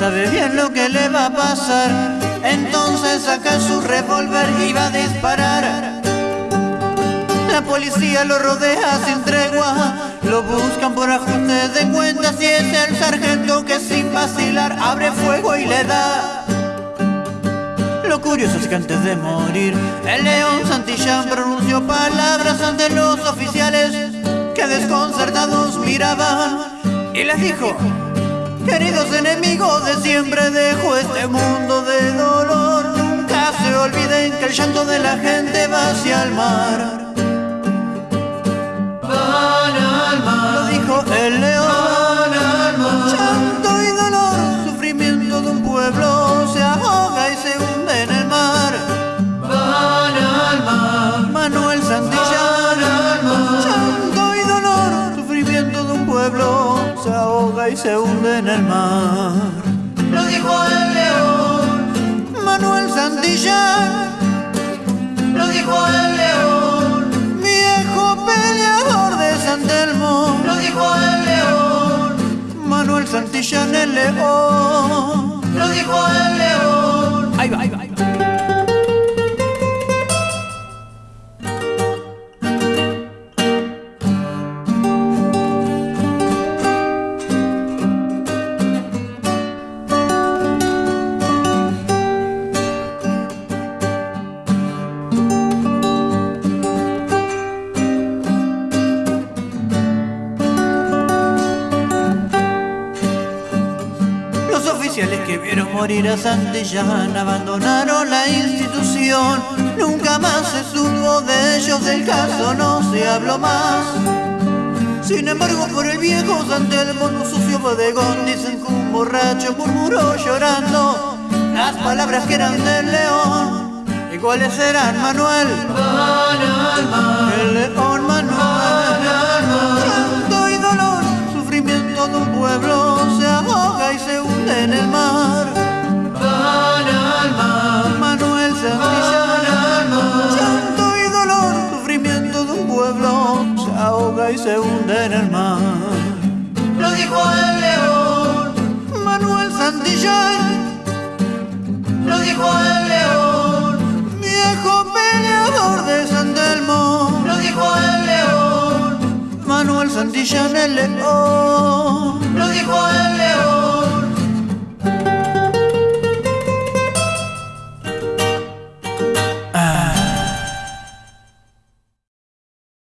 sabe bien lo que le va a pasar. Entonces saca su revólver y va a disparar. La policía lo rodea sin tregua, lo buscan por ajuste de cuentas y es el sargento que sin vacilar abre fuego y le da. Lo curioso es que antes de morir, el león Santillán pronunció palabras ante los oficiales que desconcertados miraban y les dijo, queridos enemigos de siempre dejo este mundo de dolor, nunca se olviden que el llanto de la gente va hacia el mar. Y se hunde en el mar. Lo dijo el león, Manuel Santillán, lo dijo el león, viejo peleador de San Telmo. lo dijo el león, Manuel Santillán el león. lo dijo el león. Ahí va, ahí va, Los oficiales que vieron morir a Santillán abandonaron la institución. Nunca más se supo de ellos, del caso no se habló más. Sin embargo, por el viejo Santelmo, un sucio bodegón, dicen que un borracho murmuró llorando las palabras que eran del león. ¿Y cuáles eran, Manuel? El león Manuel. Se hunde en el mar. Lo dijo el león, Manuel Santillán, lo dijo el león, viejo peleador de San Telmo. lo dijo el león, Manuel Santillán el león. lo dijo el